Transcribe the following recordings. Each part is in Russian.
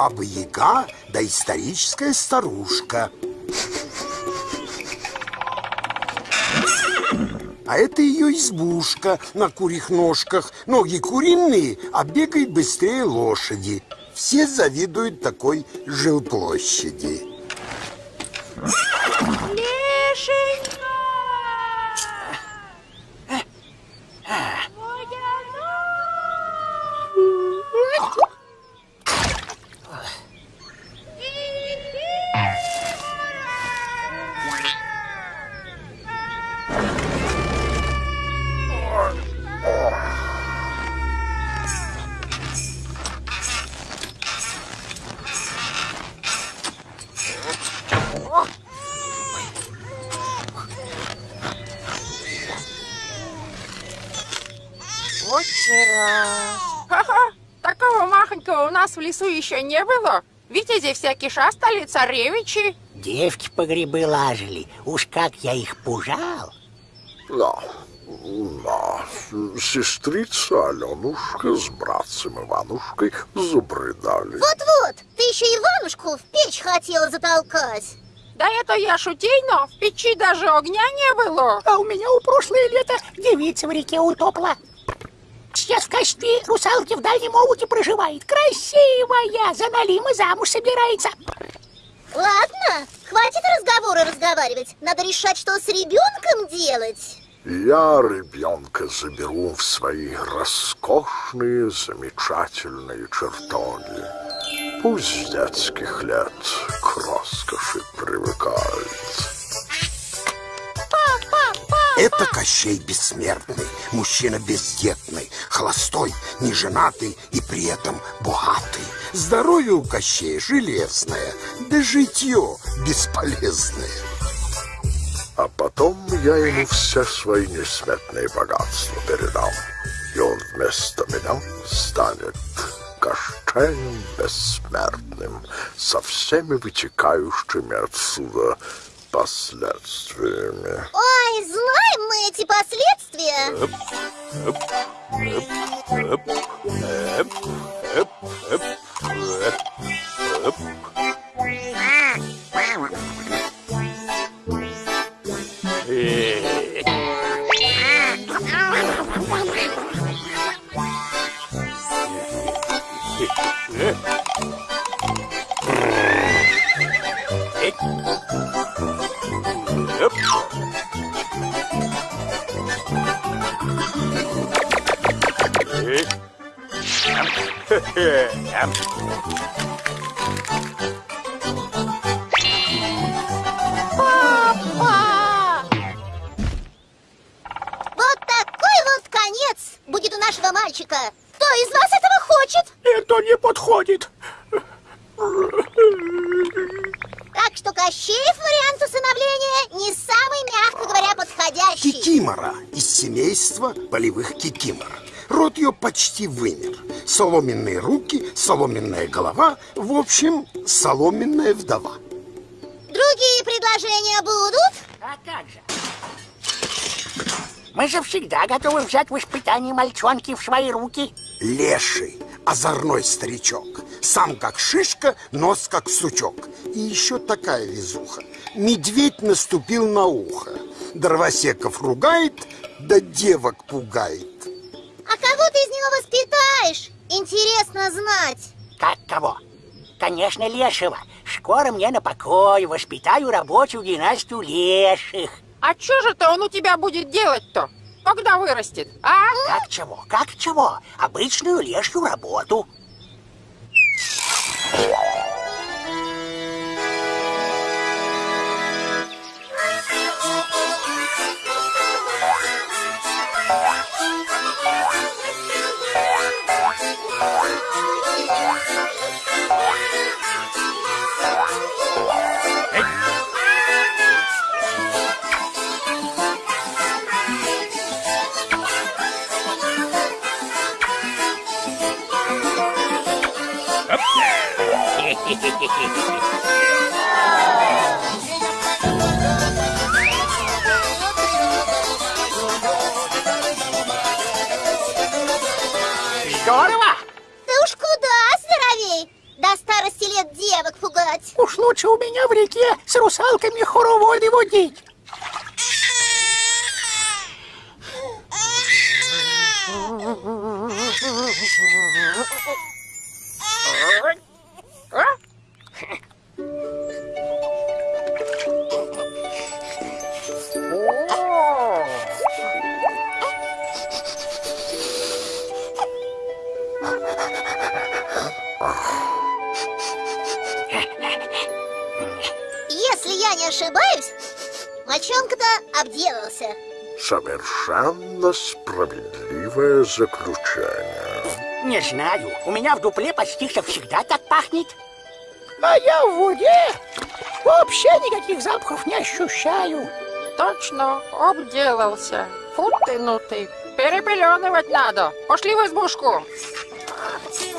Баба-Яга, доисторическая старушка. А это ее избушка на курьих ножках. Ноги куриные, а бегает быстрее лошади. Все завидуют такой жилплощади. Лешенька! Лесу еще не было. Витязи всякие шастали, царевичи. Девки по грибы лажили. Уж как я их пужал. Да, да, сестрица Аленушка с братцем Иванушкой забредали. Вот-вот, ты еще Иванушку в печь хотела затолкать. Да это я шутейно, в печи даже огня не было. А у меня у прошлое лето девица в реке утопла. Сейчас в качестве русалки в Дальнем Омуте проживает. Красивая, за Налима замуж собирается. Ладно, хватит разговоры разговаривать. Надо решать, что с ребенком делать. Я ребенка заберу в свои роскошные, замечательные чертоги. Пусть с детских лет к роскоши привыкает. Это Кощей Бессмертный, мужчина бездетный, холостой, неженатый и при этом богатый. Здоровье у Кощея железное, да житье бесполезное. А потом я ему все свои несметные богатства передам. И он вместо меня станет Кощеем Бессмертным со всеми вытекающими отсюда последствиями. Ой, знаем мы эти последствия. Вот почти вымер. Соломенные руки, соломенная голова, в общем, соломенная вдова. Другие предложения будут? А как же? Мы же всегда готовы взять в испытании мальчонки в свои руки. Леший, озорной старичок. Сам как шишка, нос как сучок. И еще такая везуха. Медведь наступил на ухо. Дровосеков ругает, да девок пугает. Воспитаешь? Интересно знать. Как кого? Конечно, лешего. Школа скоро мне на покой, воспитаю рабочую династию леших. А что же-то он у тебя будет делать-то? Когда вырастет, а? Как чего, как чего? Обычную лешью работу. Здорово! Ты уж куда здоровей? До старости лет девок пугать. Уж лучше у меня в реке с русалками хороводы водить. Совершенно справедливое заключение. Не знаю, у меня в дупле почти что всегда так пахнет. А я в воде вообще никаких запахов не ощущаю. Точно, обделался. Фу ты, ну ты. Перепеленывать надо. Пошли в избушку. Ты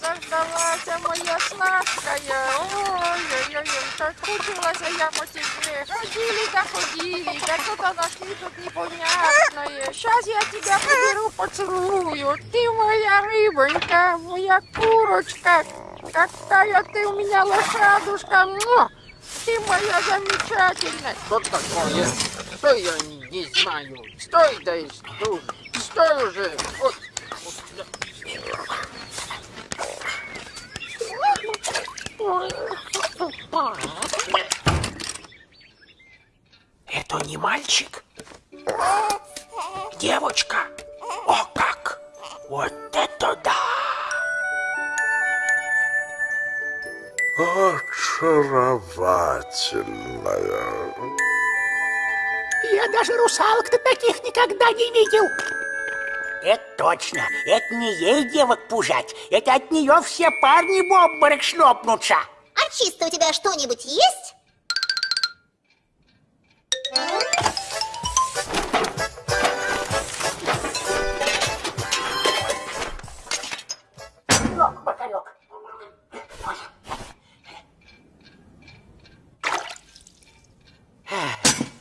заждалась моя сладкая. Ой-ой-ой, соскучилась я по тебе. Ходили да ходили, да что-то нашли тут непонятное. Сейчас я тебя поберу, поцелую. Ты моя рыбонька, моя курочка. Какая ты у меня лошадушка. Муа! Ты моя замечательная. Что такое? Что я не, знаю? Стой, да и стой. Стой уже. Ой. Это не мальчик? Девочка? О как! Вот это да! Очаровательная. Я даже русалок-то таких никогда не видел. Это точно. Это не ей девок пужать. Это от нее все парни в обморок шлепнутся. А чисто у тебя что-нибудь есть?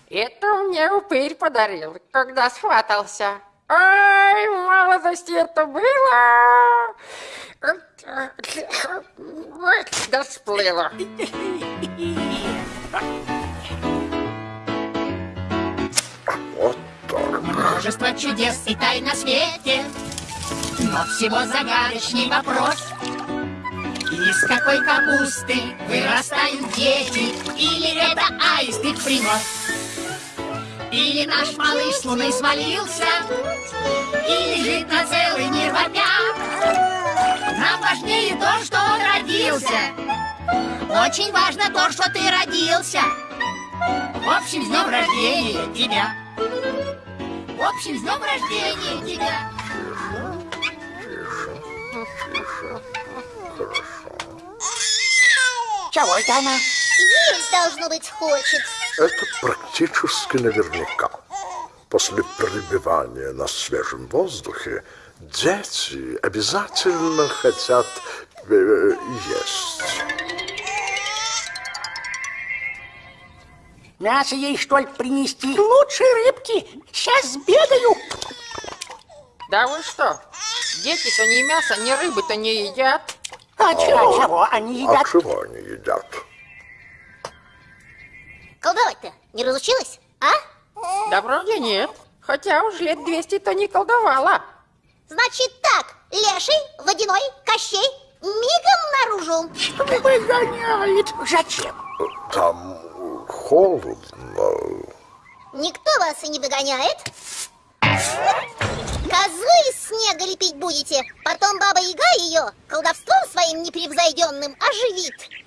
Это мне упырь подарил, когда схватался. Ай, в молодости это было. Ой, Да сплыло. Вот так. Множество чудес и тай на свете, но всего загадочный вопрос. Из какой капусты вырастают дети, или это аист их принос? Или наш малыш с луны свалился, и лежит на целый мир вопя. Нам важнее то, что он родился. Очень важно то, что ты родился. В общем, с днем рождения тебя. В общем, с днем рождения тебя. Чего это она? Есть, должно быть, хочет. Это практически наверняка. После пребывания на свежем воздухе дети обязательно хотят э, есть. Мясо ей, что ли, принести? Лучше рыбки. Сейчас сбегаю. Да вы что? Дети-то ни мяса, ни рыбы-то не едят. А А чего? чего они А едят? чего они едят? Колдовать-то не разучилась, а? Да вроде нет. Хотя уж лет 200-то не колдовала. Значит так, леший, водяной, кощей, мигом наружу. наружу. Выгоняет. Зачем? Там холодно. Никто вас и не выгоняет. Козу из снега лепить будете, потом Баба Яга ее колдовством своим непревзойденным оживит.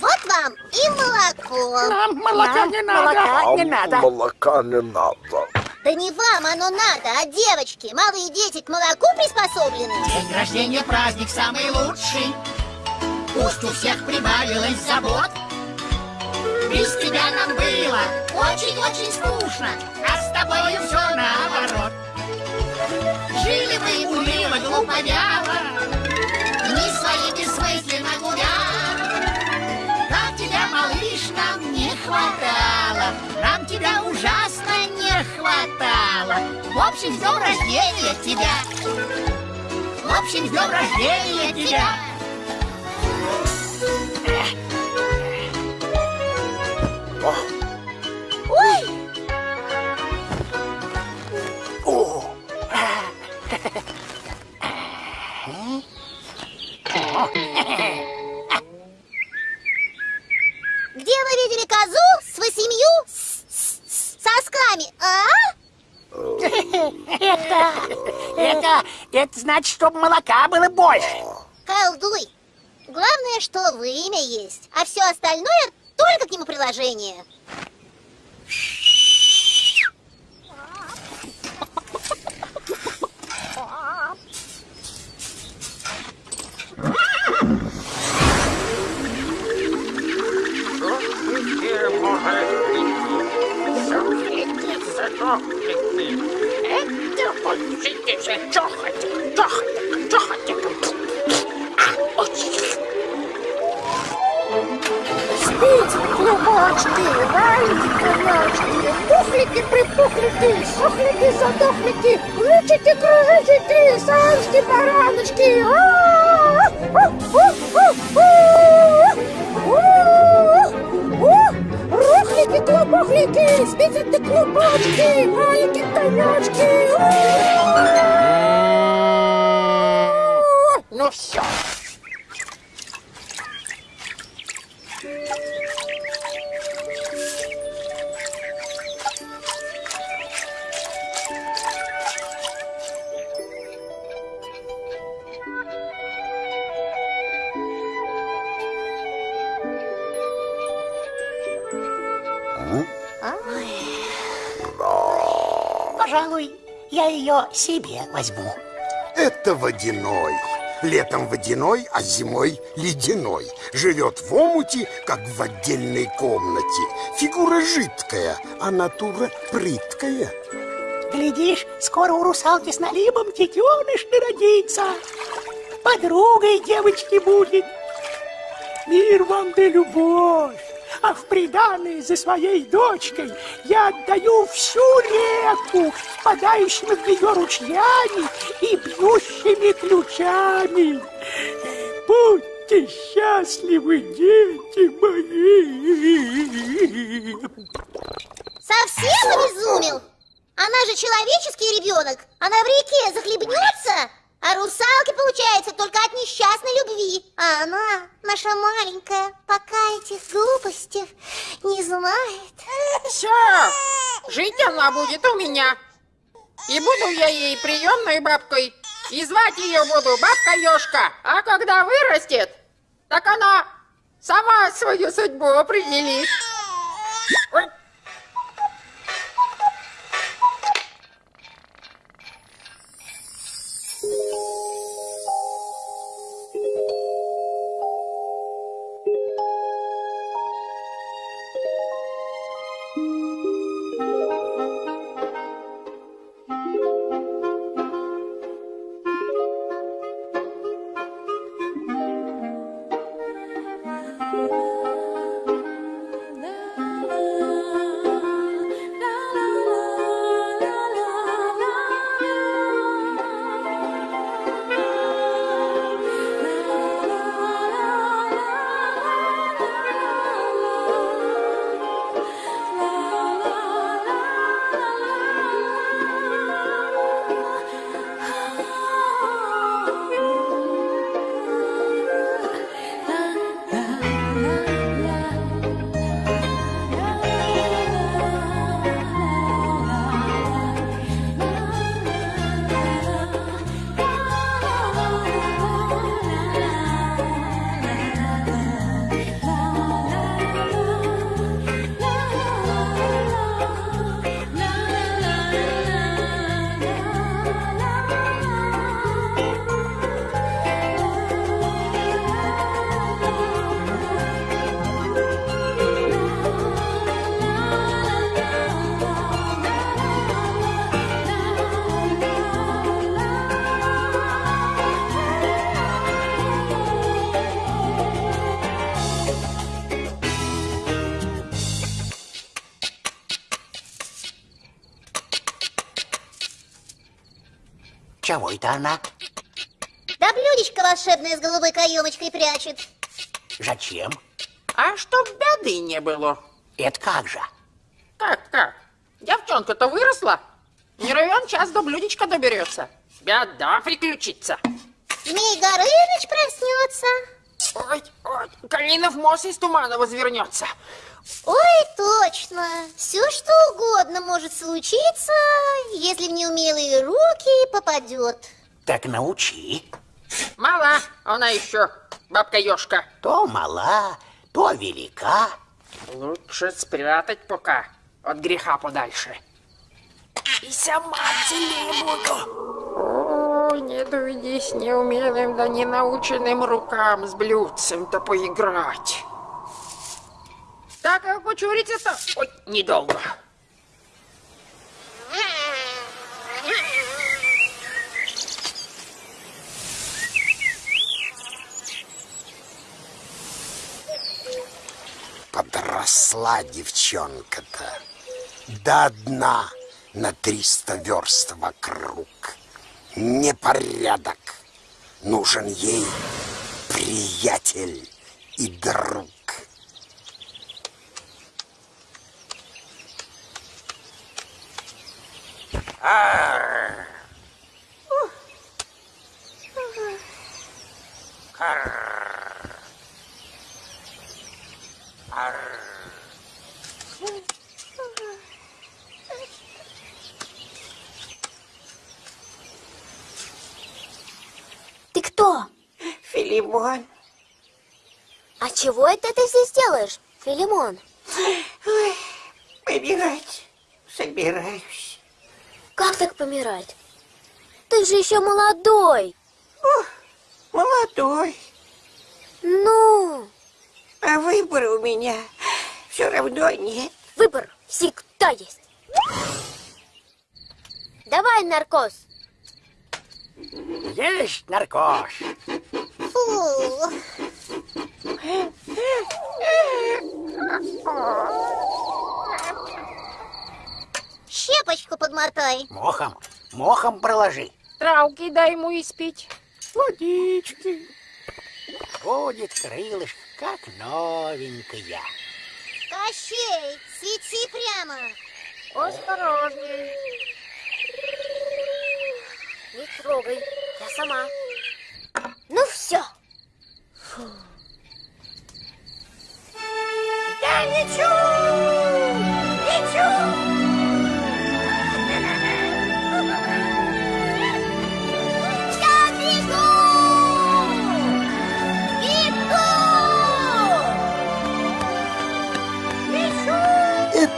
Вот вам и молоко. Нам молока не надо. молока не Нам надо. молока не надо. Да не вам оно надо, а девочки. Малые дети к молоку приспособлены. День рождения праздник самый лучший. Пусть у всех прибавилось забот. Без тебя нам было очень-очень скучно, а с тобою все наоборот. Жили мы уныло, глупо, вяло, хватало, нам тебя ужасно не хватало. В общем, с днем рождения тебя! В общем, с днем рождения тебя! Ой, где видели козу с восемью сосками, а? Это, это, это значит, чтобы молока было больше. Колдуй. Главное, что вымя есть, а все остальное только к нему приложение. Спите, клубочки, валите, конячки, пухлики, припухлики, сохлики, задохлики, лучики, кружочки, саночки, бараночки. А! Рухлики, все. Пожалуй, я ее себе возьму. Это водяной. Летом водяной, а зимой ледяной. Живет в омуте, как в отдельной комнате. Фигура жидкая, а натура прыткая. Глядишь, скоро у русалки с налимом детеныш народится. Подругой девочки будет. Мир вам да любовь. А в приданое за своей дочкой я отдаю всю реку, впадающими в нее ручьями и бьющими ключами. Будьте счастливы, дети мои. Совсем обезумел? Она же человеческий ребенок. Она в реке захлебнется, а русалки, получается, только от несчастной любви. А она, наша маленькая, пока этих глупостей не знает. Все, жить она будет у меня. И буду я ей приемной бабкой. И звать ее буду бабка Ёшка. А когда вырастет, так она сама свою судьбу определит. Ой. Чего это она? Да блюдечко волшебное с голубой каемочкой прячет. Зачем? А чтоб беды не было. Это как же? Как, как? Девчонка-то выросла. Не ровен час до блюдечка доберется. Беда приключится. Змей Горыныч проснется. Ой, ой, Калинов мост из тумана возвернется. Ой, точно. Все что угодно может случиться, если в неумелые руки попадет. Так научи. Мала она еще, бабка Ёшка. То мала, то велика. Лучше спрятать пока, от греха подальше. И сама целее буду. Ой, не доведись неумелым да ненаученным рукам с блюдцем-то поиграть. Так, а кучурица-то... Ой, недолго. Подросла девчонка-то до дна на триста верст вокруг. Непорядок. Нужен ей приятель и друг. Ты кто? Филимон. А чего это ты здесь делаешь, Филимон? Помирать собираюсь. Как так помирать? Ты же еще молодой. Молодой, Ну, а выбора у меня все равно нет. выбор всегда есть. Давай, наркоз. Есть наркоз. Фу. Щепочку подмотай. Мохом, мохом проложи. Травки дай ему испить. Водички. Будет крылышко, как новенькая. Кощей, свети прямо. Осторожней. Не трогай, я сама. Ну все. Я лечу!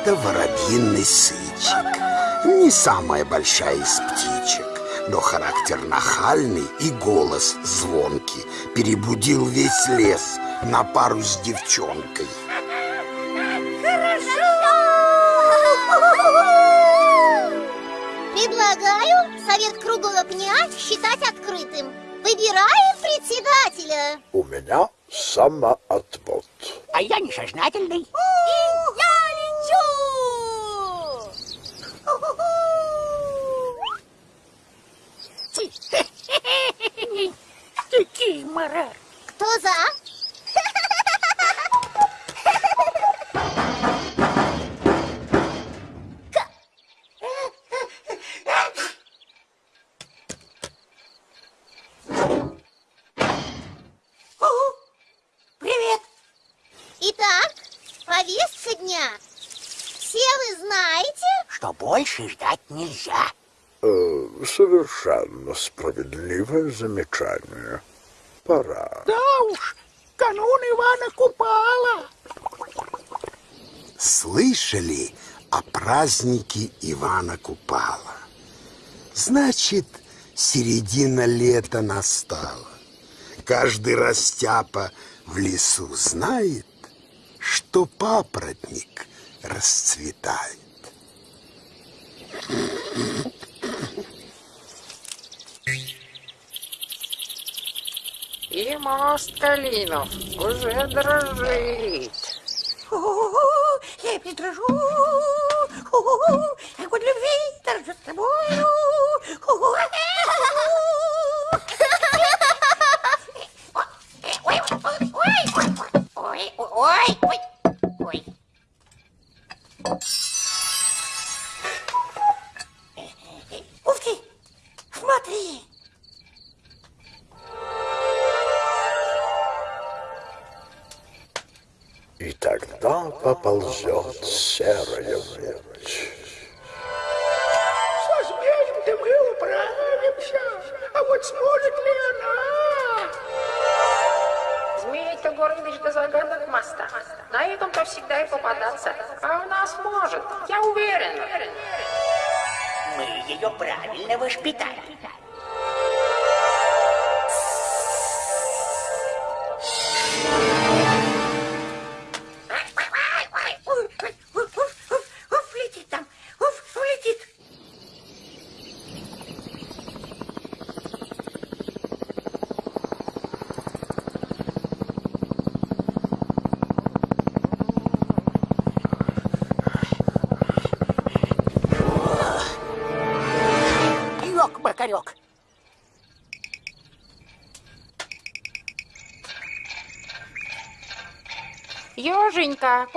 Это воробьиный сычек. Не самая большая из птичек, но характер нахальный и голос звонкий. Перебудил весь лес на пару с девчонкой. Предлагаю совет круглого пня считать открытым. Выбираем председателя. У меня самоотвод. А я несознательный. Я лечу! Мара. Кто за? Привет! Итак, повестка дня. Все вы знаете, Что больше ждать нельзя. Э, совершенно справедливое замечание. Пора. Да уж, канун Ивана Купала. Слышали о празднике Ивана Купала? Значит, середина лета настала. Каждый растяпа в лесу знает, что папоротник расцветает. И мост Калинов уже дрожит. Я придрожу, огонь любви торжу с тобою. Ой, ой, ой, ой. Ух ты! Смотри! Поползет серая ночь. Со змеем-то мы управимся. А вот сможет ли она? Змей-то Горыныч до загадок моста. На этом-то всегда и попадаться. А у нас может, я уверен. Мы ее правильно воспитали.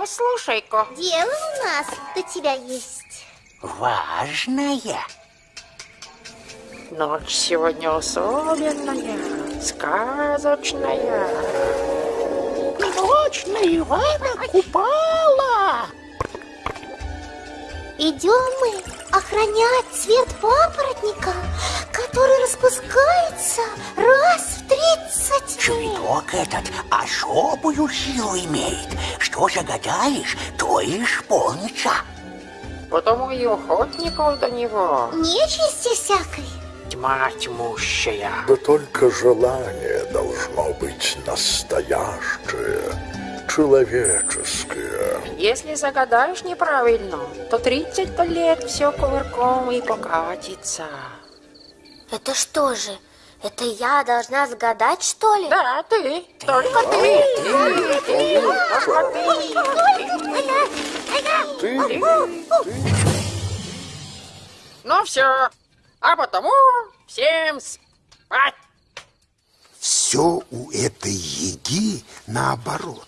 Послушай-ка. Дело у нас до тебя есть. Важная. Ночь сегодня особенная, сказочная. Ночь на Ивана Купала. Идем мы охранять цвет папоротника, который распускается раз в тридцать. Цветок этот особую силу имеет. Что загадаешь, то и исполнится. Потому и охотников до него Нечисти всякой. тьма тьмущая. Да только желание должно быть настоящее, человеческое. Если загадаешь неправильно, то 30 лет все кувырком и покатится. Это что же? Это я должна загадать, что ли? Да, ты, только ты. Только ты. Ну все, а потому всем спать. Все у этой еги наоборот.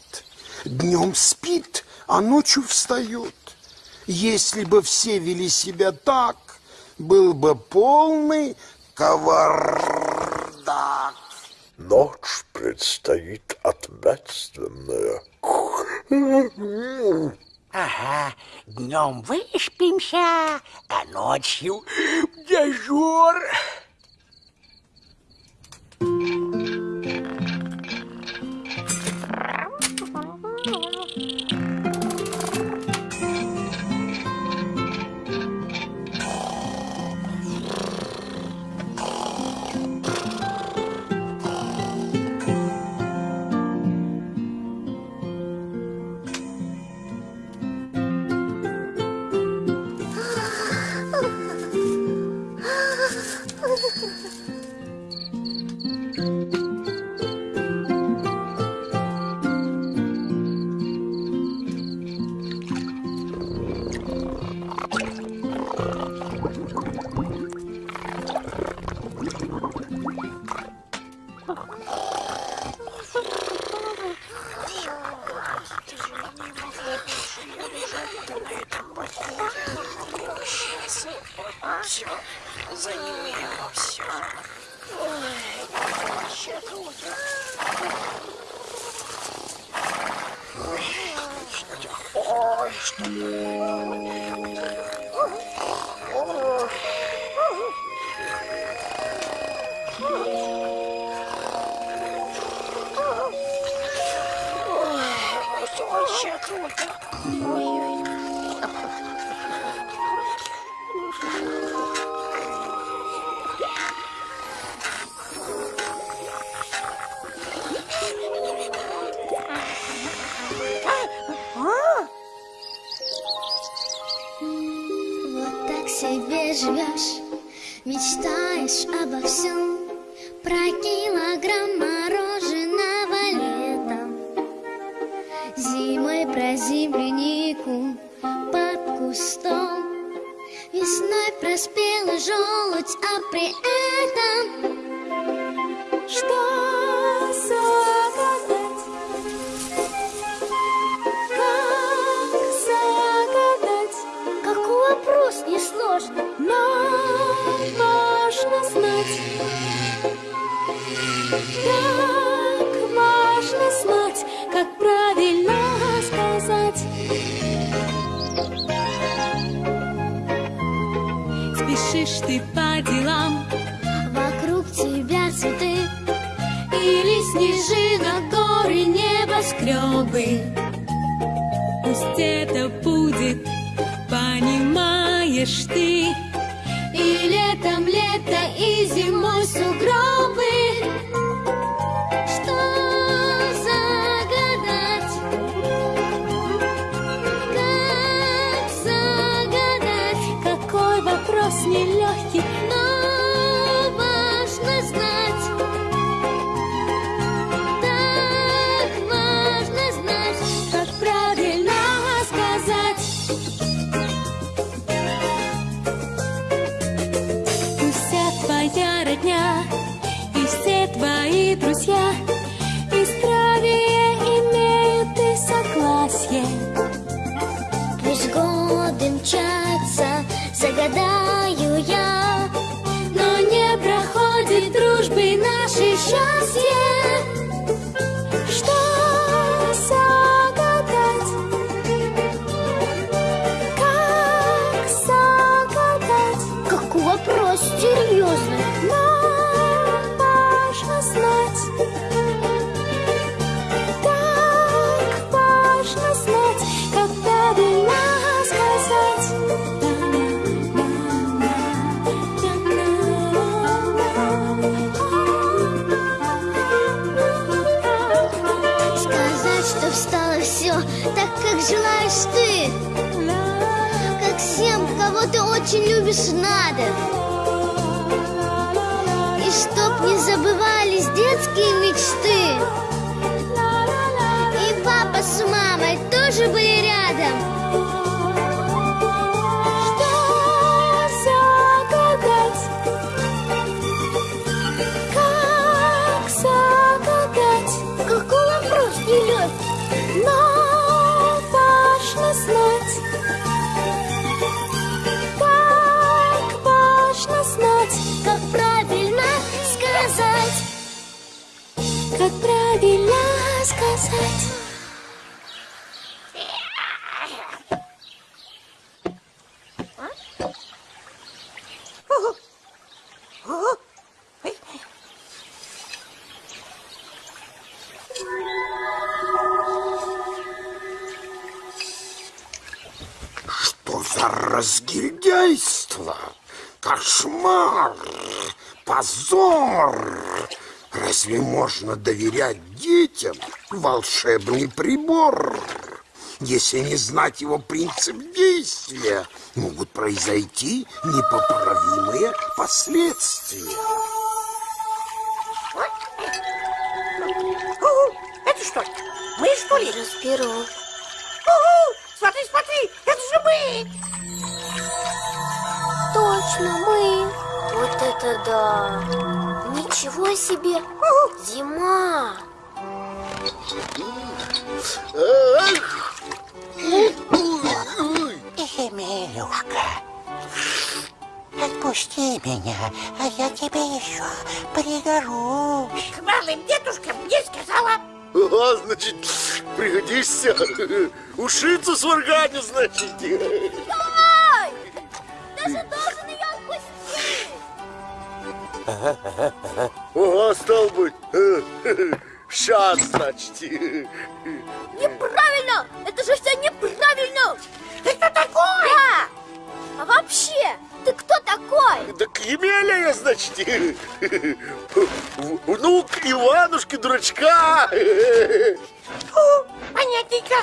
Днем спит, а ночью встает. Если бы все вели себя так, был бы полный кавардак. Ночь предстоит ответственная. Ага, днем выспимся, а ночью дежур. Вот так себе живешь, мечтаешь обо всем, про килограмм мороженого летом, зимой про землянику под кустом, весной про спелый желудь, а при этом делам Вокруг тебя цветы Или снежинок горы небоскребы. Пусть это будет, понимаешь ты желаешь ты? Как всем, кого ты очень любишь, надо. И чтоб не забывались детские мечты. И папа с мамой тоже были правильно сказать. Что за разгильдяйство? Кошмар! Позор! Разве можно доверять детям волшебный прибор? Если не знать его принцип действия, могут произойти непоправимые последствия. Это что? Мы что ли? Разберу Угу! Смотри, смотри, это же мы! Точно, мы Вот это да Ничего себе Зима Эмилюшка, отпусти меня, а я тебе еще пригожусь. К малым дедушкам мне сказала Ага, значит, пригодишься. Ушицу сварганю, значит. Даже ее отпустить Ага, стал быть. Сейчас, значит. Неправильно! Это же все неправильно! Ты кто такой? Да! А вообще, ты кто такой? Так Емеля я, значит. Внук Иванушки, дурачка. Понятненько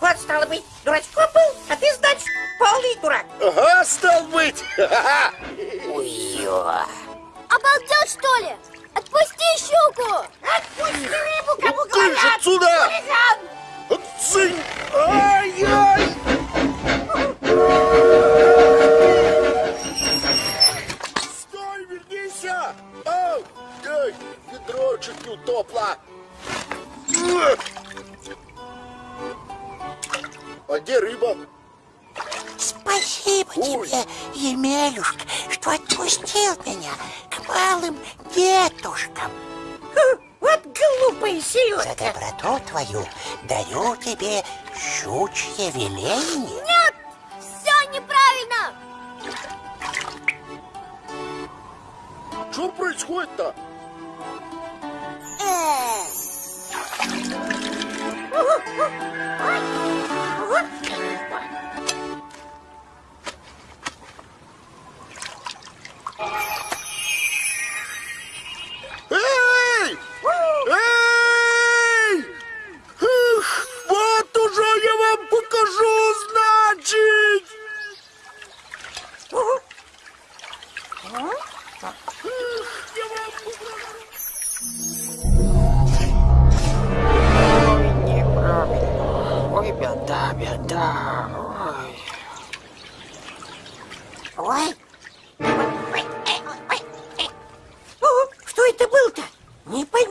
Вот, стало быть, дурачком был, а ты, значит, полный дурак Ага, стал быть. Обалдел, что ли? Отпусти щуку! Отпусти рыбу, кому Ты же говорят отсюда! Хулиган! Цынь! Ай-яй! Стой, вернись! Ау! Ай, ведро чуть не утопло! А где рыба? Спасибо Ой. тебе, Емелюшка, что отпустил меня к малым дедушкам. Фу, Вот глупая За селедка доброту твою даю тебе щучье веление. Нет! Все неправильно! Что происходит-то? Эй! Эй! Эх, вот уже я вам покажу, значит! Неправильно. Ой, беда, беда. Ой, ой,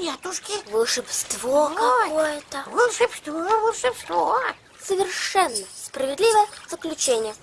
Непонятушки. Волшебство какое-то. Волшебство, волшебство. Совершенно справедливое заключение.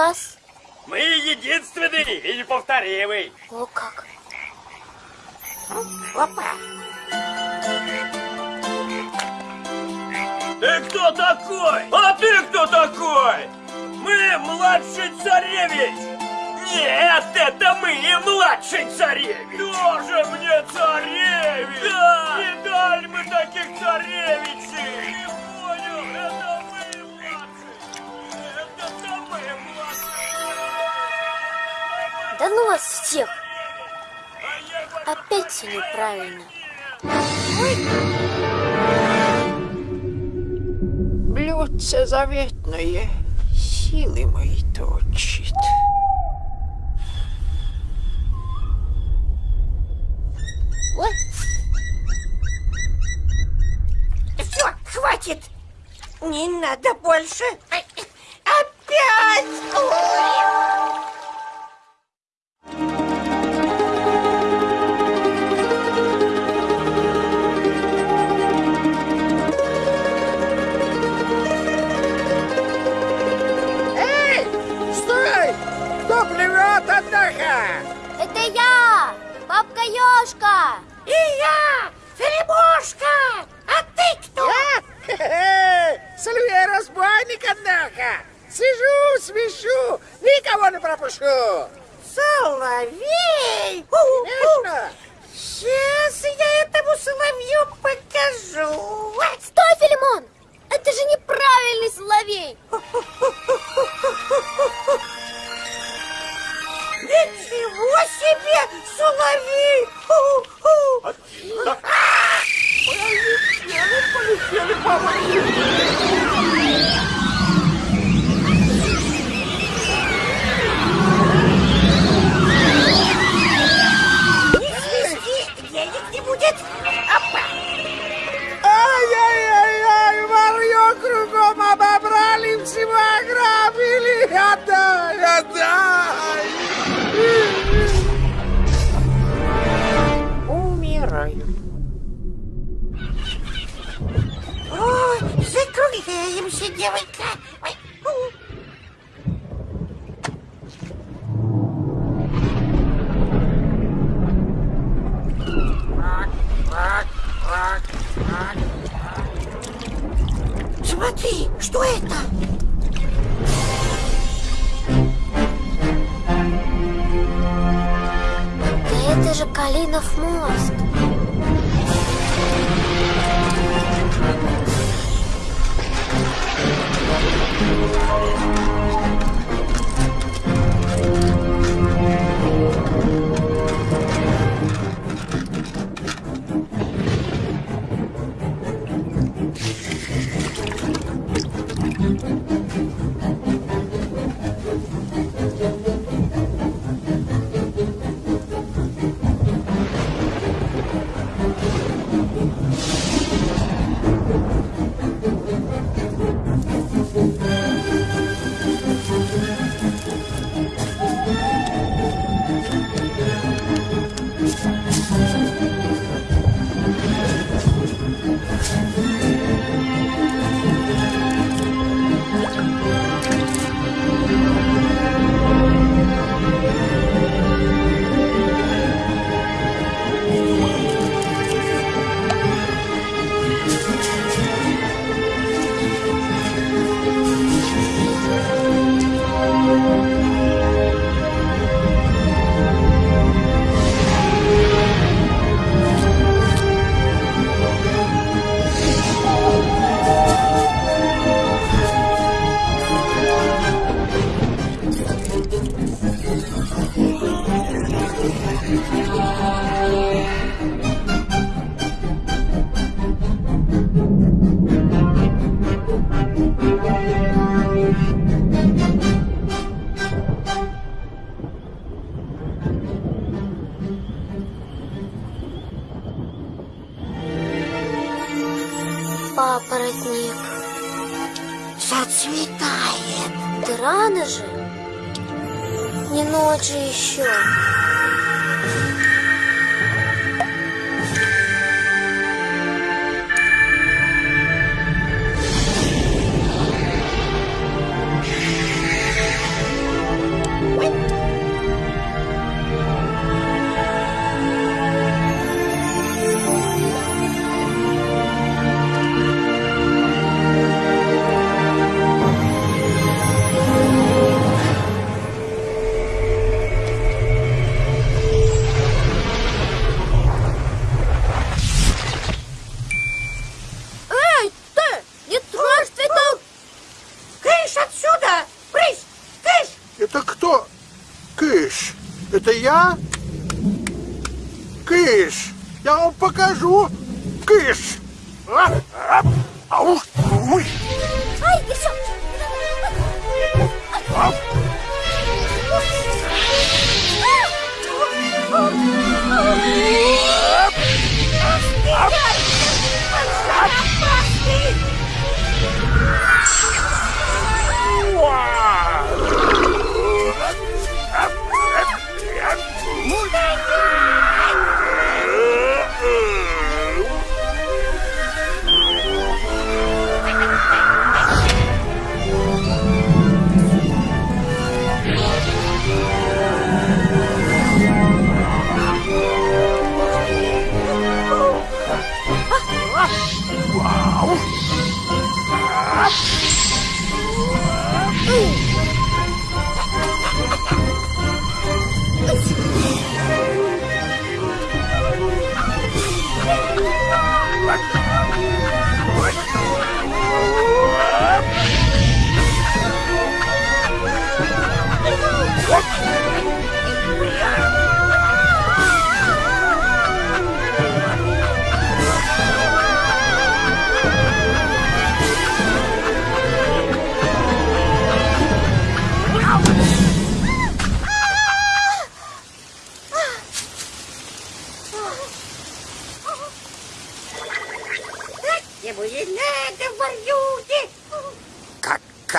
Вас? мы единственный и неповторимый. О, как. Опа. Ты кто такой? А ты кто такой? Мы младший царевич. Нет, это мы и младший царевич. Тоже мне царевич. Да. Не дали мы таких царевичей. Ну вас всех! Опять все неправильно. Блюдце заветное силы мои точит. Все, хватит. Не надо больше. Опять. Ой. Пропущу! Соловей.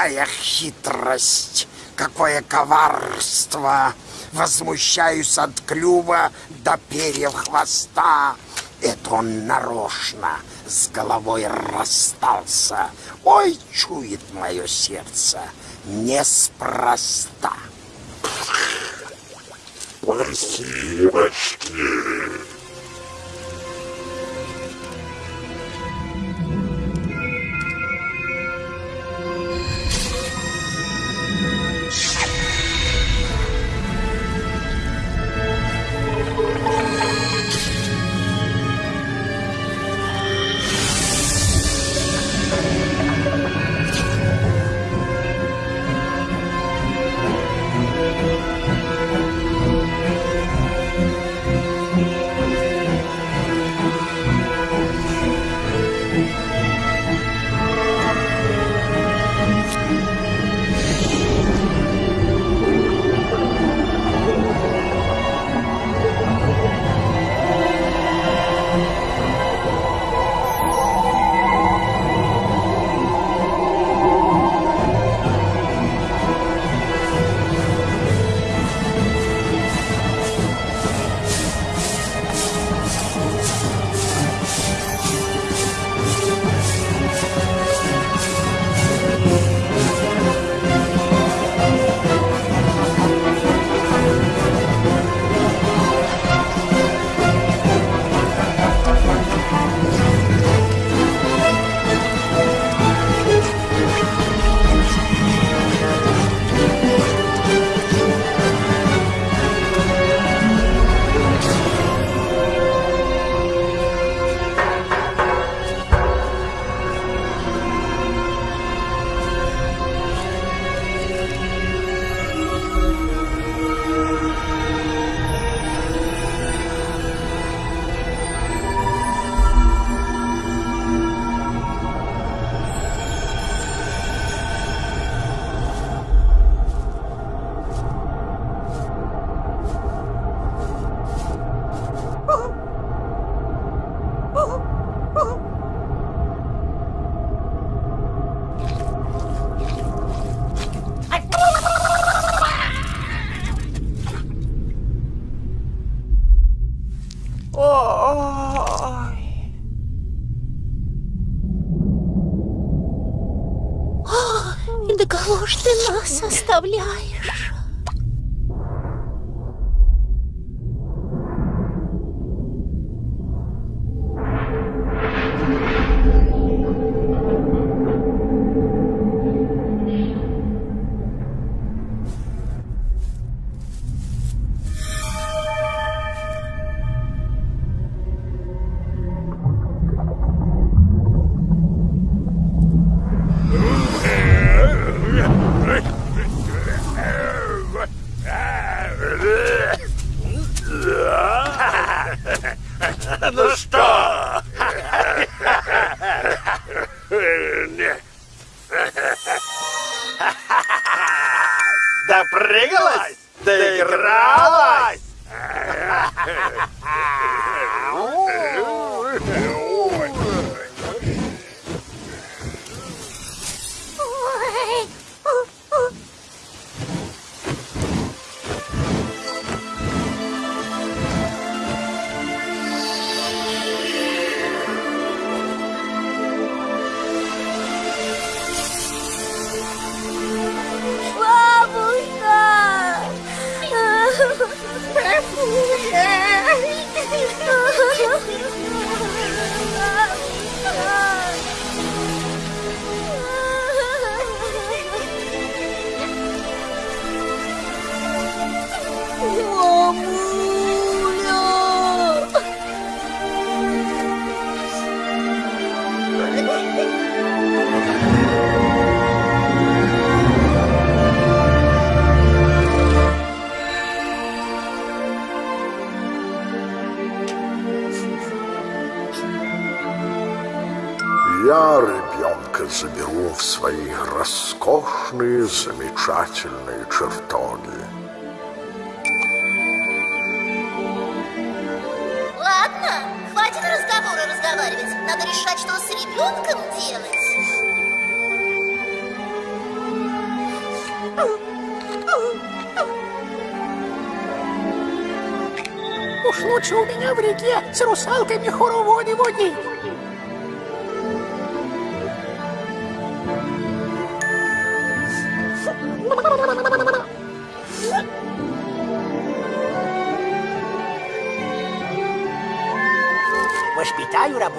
Какая хитрость, какое коварство! Возмущаюсь от клюва до перьев хвоста. Это он нарочно с головой расстался. Ой, чует мое сердце, неспроста. Спасибочки. Нас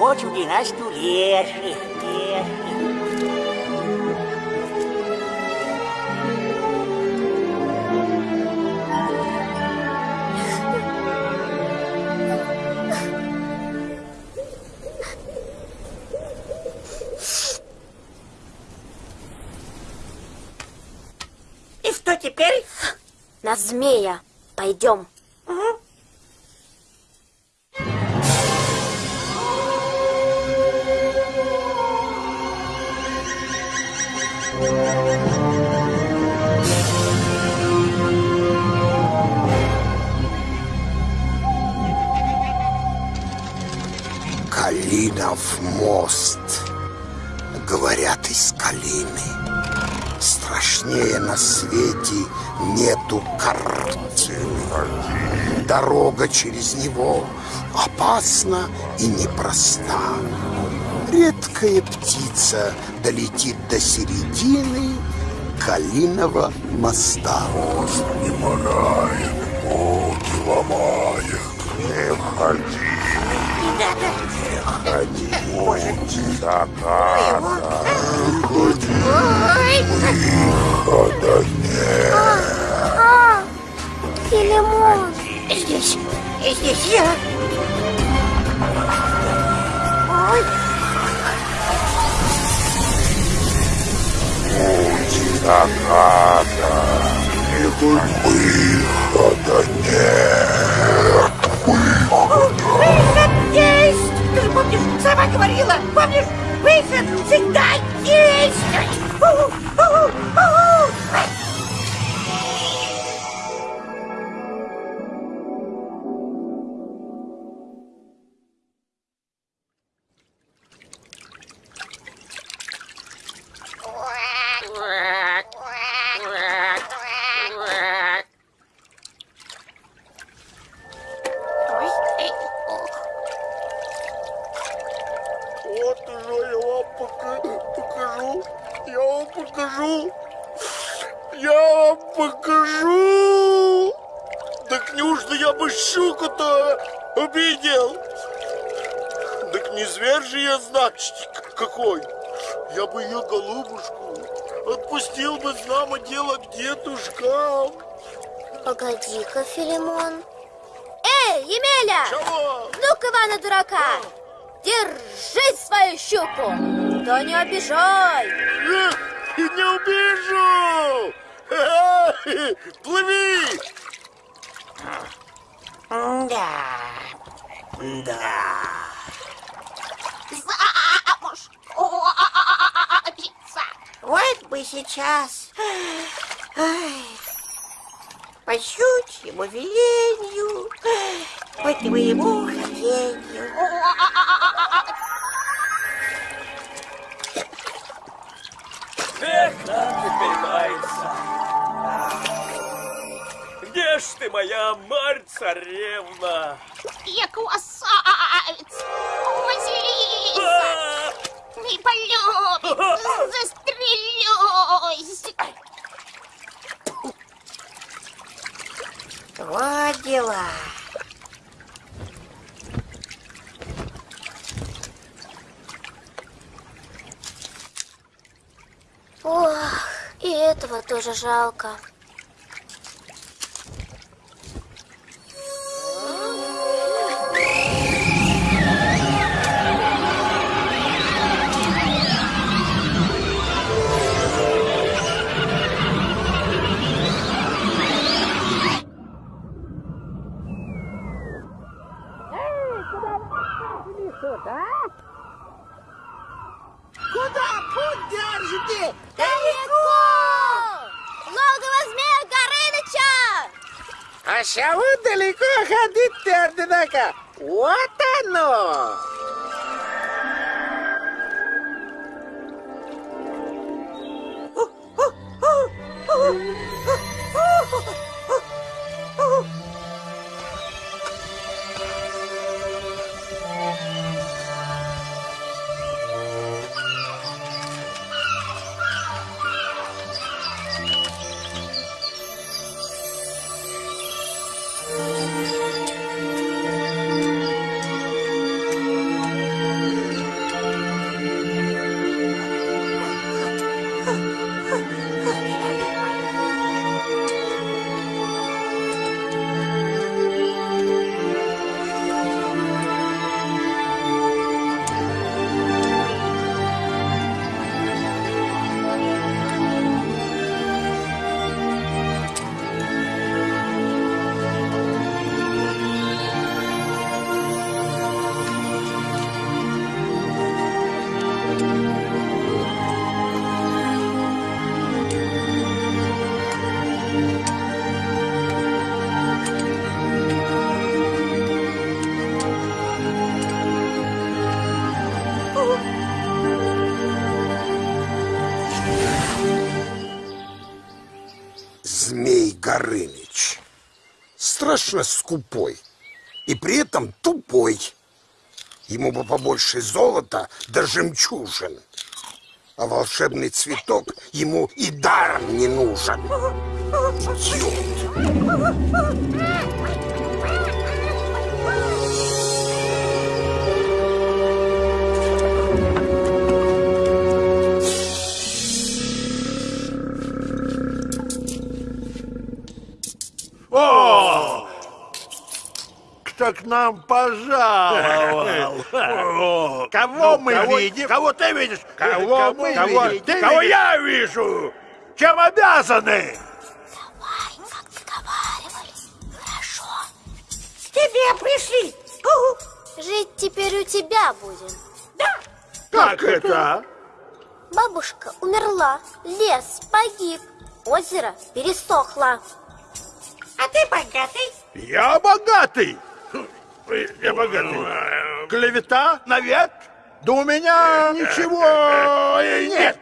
рабочую династию леших. И что теперь? На змея. Пойдем. Через него опасна и непроста. Редкая птица долетит до середины Калиного моста. Мост не морает, ноги ломает. Не ходи, не ходи, путь заката. Не ходи, выхода нет. Филимон. Здесь, здесь я. Ой, заката. Не ходи, выхода нет. выход есть! Ты же помнишь, сама говорила, помнишь, выход всегда есть! Какой. Я бы ее голубушку отпустил бы, знамо дело, к дедушкам. Погоди-ка, Филимон. Эй, Емеля! Чего? Ну-ка, Ивана дурака! Держи свою щуку! Да не обижай! Эх, Не убежу! Плыви! Да. Да. Замуж! Обиться! Вот бы сейчас. Ай, по щучьему велению, по твоему хотению. Эх, как теперь мается. Где ж ты, моя Марь-царевна? Я красавец! Вот дела. Ох, и этого тоже жалко. Куда путь держите? Далеко! Логово змея Горыныча! А чего далеко ходить-то, однако? Вот оно! Змей скупой. И при этом тупой. Ему бы побольше золота да жемчужин. А волшебный цветок ему и даром не нужен. Идиот. О! Кто к нам пожаловал? Кого мы видим? Кого ты видишь? Кого мы видим? Кого я вижу? Чем обязаны? К тебе пришли. Угу. Жить теперь у тебя будем. Как это? Бабушка умерла, лес погиб, озеро пересохло. А ты богатый? Я богатый. Я богатый. Клевета? Навет? Да у меня ничего нет.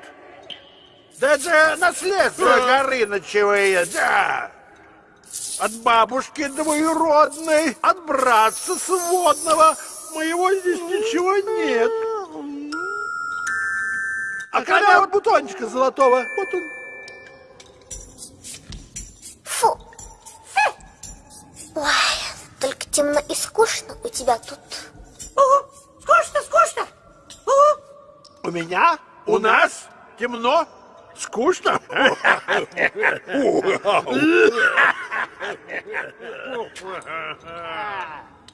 Да это наследство Горынычевое, да. От бабушки двоюродной, от братца сводного. Моего здесь ничего нет. А когда вот бутончика золотого? Вот он. Фу. Фу. Ой темно и скучно у тебя тут. Угу. Скучно, скучно. Угу. У меня? У нас? Темно? Скучно?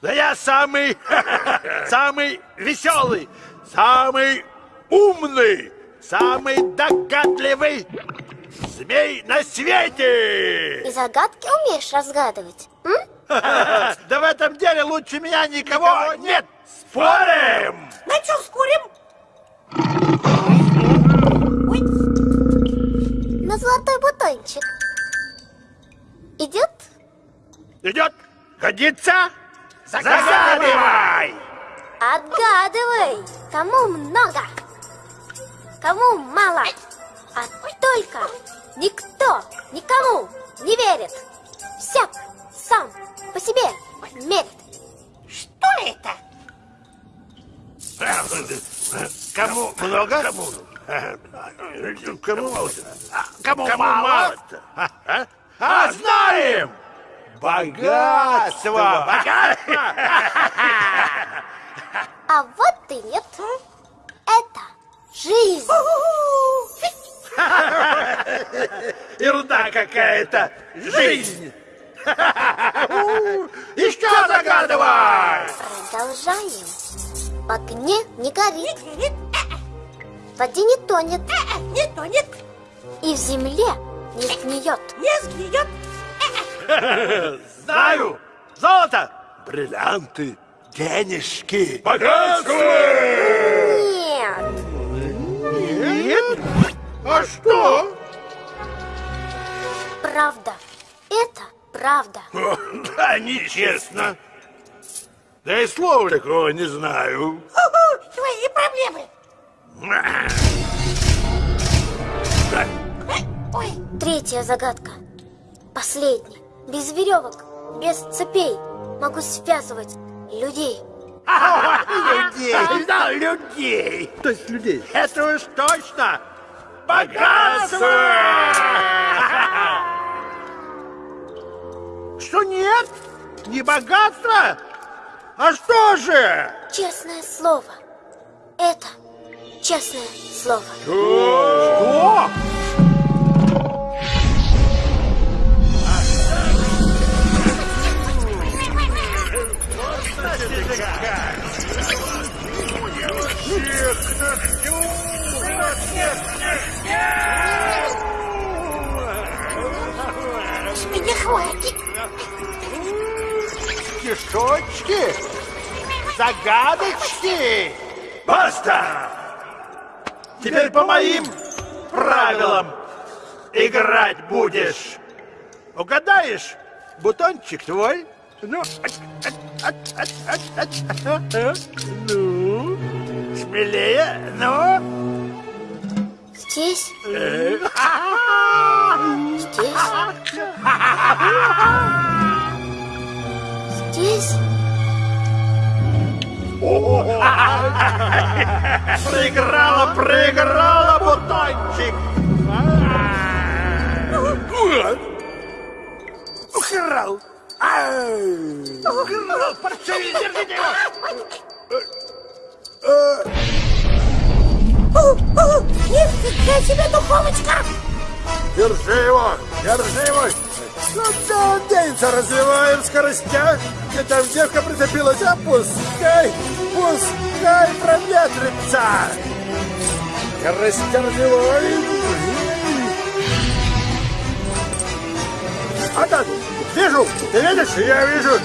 Да я самый, самый веселый, самый умный, самый догадливый змей на свете! И загадки умеешь разгадывать? М? Да в этом деле лучше меня никого нет! Спорим! На чем скурим? На золотой бутончик. Идет? Идет? Годится? Загадывай! Отгадывай, кому много, кому мало. А только никто никому не верит. Всяк сам по себе мерит. Что это? Кому много? Кому? Кому, кому мало? А, а, знаем! Богатство! Богатство! А вот и нет. Это жизнь. Ерунда какая-то! Жизнь! Еще загадывай! Продолжаем. В огне не горит, в воде не тонет, Не тонет, и в земле не сгниет. не сгниет. Знаю! Золото! Бриллианты! Денежки! Богатство! Нет, Нет? А что? правда. Это правда. Да, нечестно. Да и слова такого не знаю. Угу. Твои проблемы. Ой, Третья загадка. Последняя. Без веревок, без цепей могу связывать людей. Людей! Да, людей! То есть людей? Это уж точно! Богатство! Что нет? Не богатство? А что же? Честное слово. Это честное слово. Что? с меня хватит. Стишочки? Загадочки? Баста! Теперь по моим правилам играть будешь. Угадаешь? Бутончик твой. Ну, ну, смелее, ну. Здесь, Э, здесь. Проиграла, проиграла, бутончик. Украл. Украл, паршивец, держите его. Нифига себе духовочка. Держи его, держи его. Он денется? Развиваем скоростях. Где там девка прицепилась? А пускай, пускай проветрится. Скорость развиваем. А так, вижу, ты видишь? Я вижу.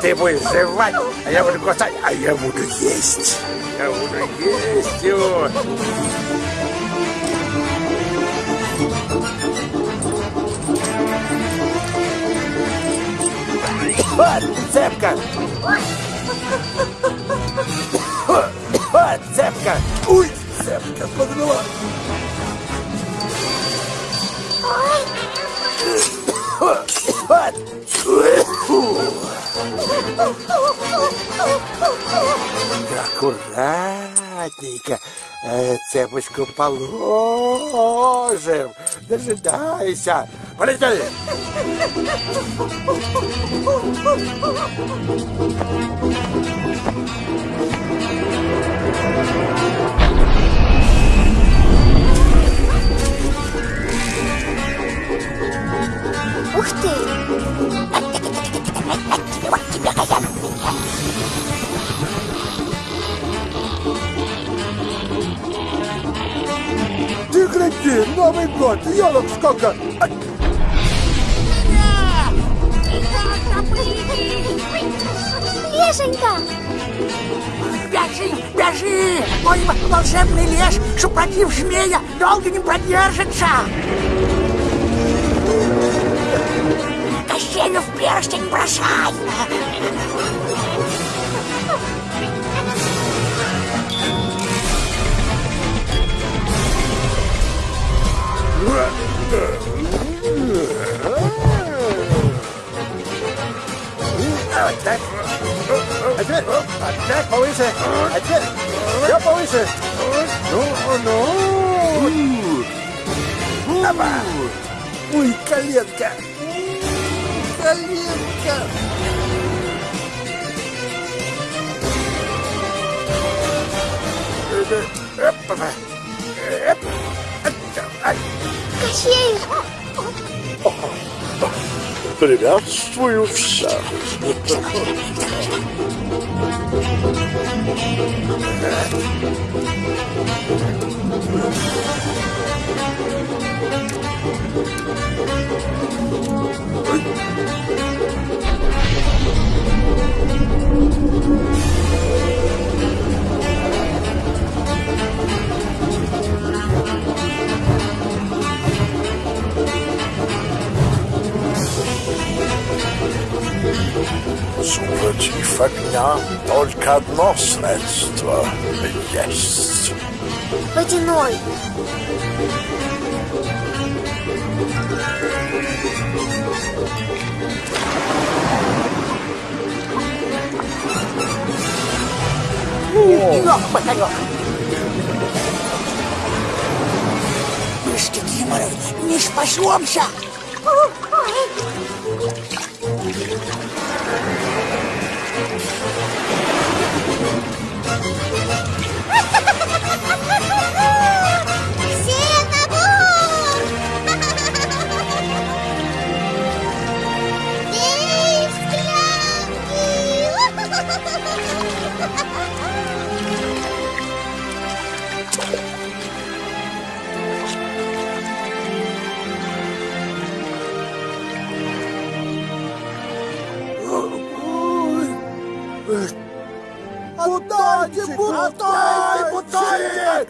Ты будешь жевать, а я буду кусать, а я буду есть. Я буду есть его. Вот, цепка! Вот, цепка! Ой, цепка подвела! Вот! Аккуратненько э, цепочку положим. Дожидайся. Полетели! Ух ты! Ты гляди, Новый год, елок сколько! Лешенька! Бежи, бежи! Мой волшебный лес, супротив змея, долго не продержится! Кощею в перстень бросай! Вот А теперь, а так повыше. А теперь, все повыше. Ну, ну. Опа. Ой, коленка. Приветствую всех. Супротив огня только одно средство есть. Водяной! Ох, батарек! Мы с Кикиморой не спасемся! Все на бок! Эй, склянки! Путайте,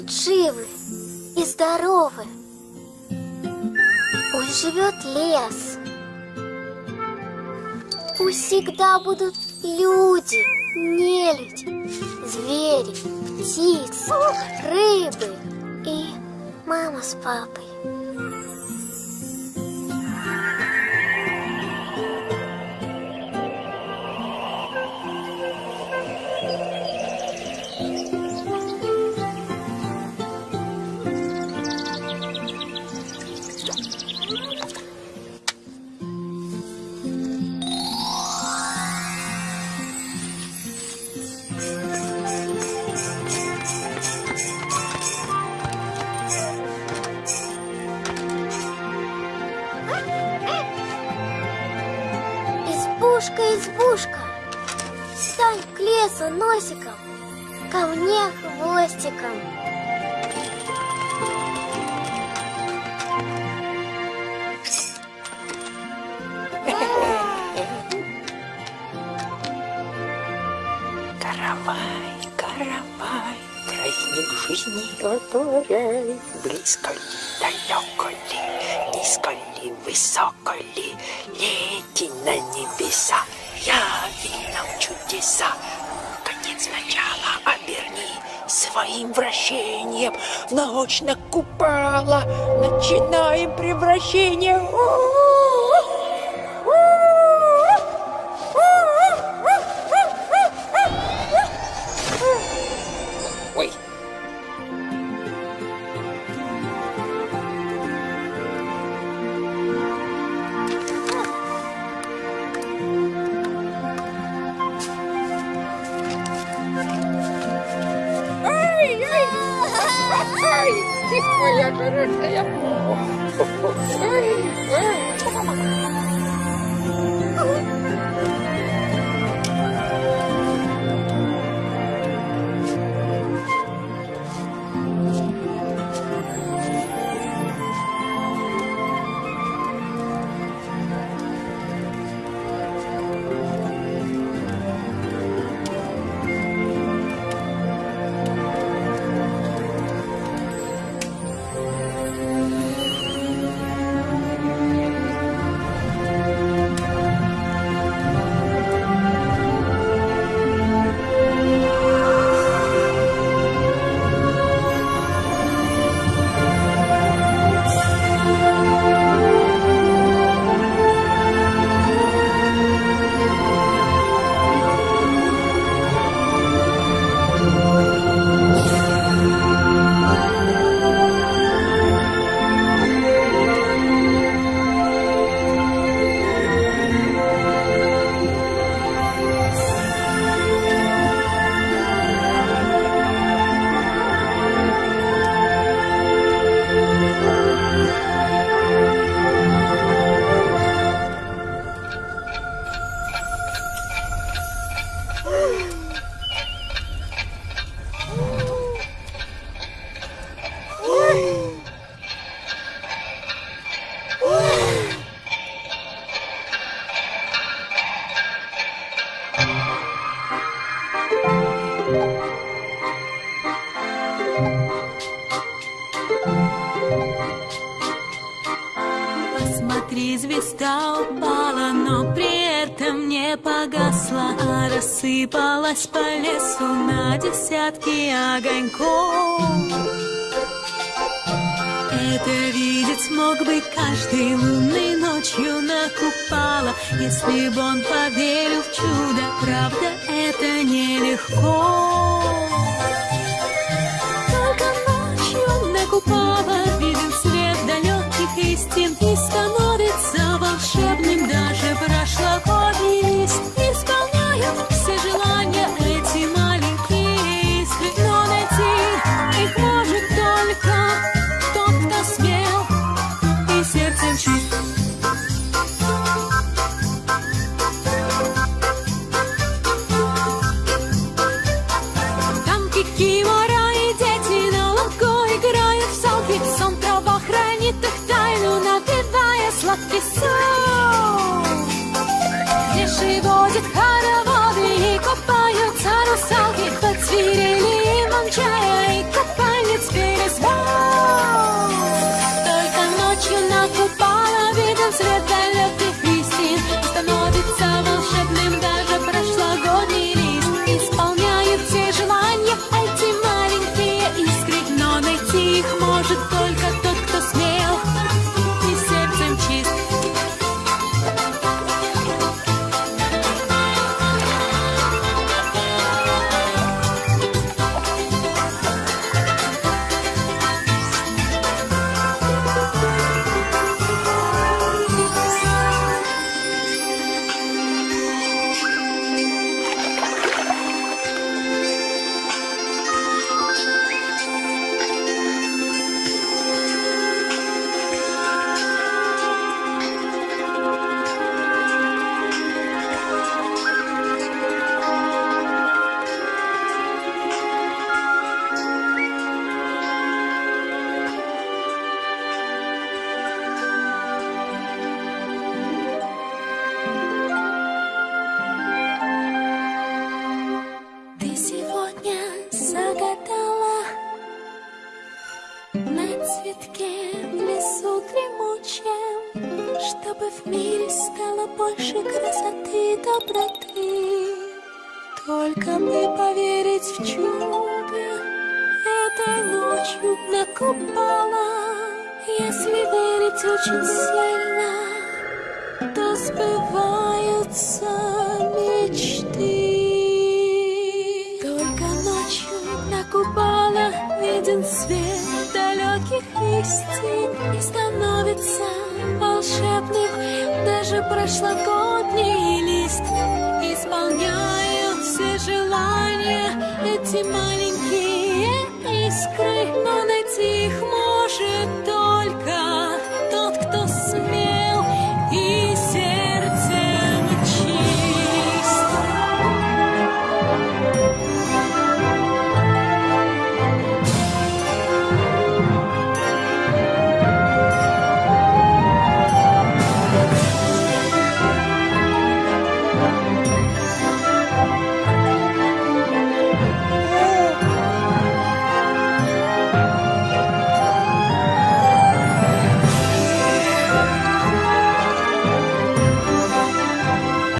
будут живы и здоровы. Пусть живет лес. Пусть всегда будут люди, нелюдь, звери, птицы, рыбы и мама с папой. жизни которой Близко ли, далеко ли, низко ли, высоко ли, Лети на небеса, я нам чудеса. Конец начала оберни своим вращением в научно купала. Начинаем превращение. У -у -у! kiss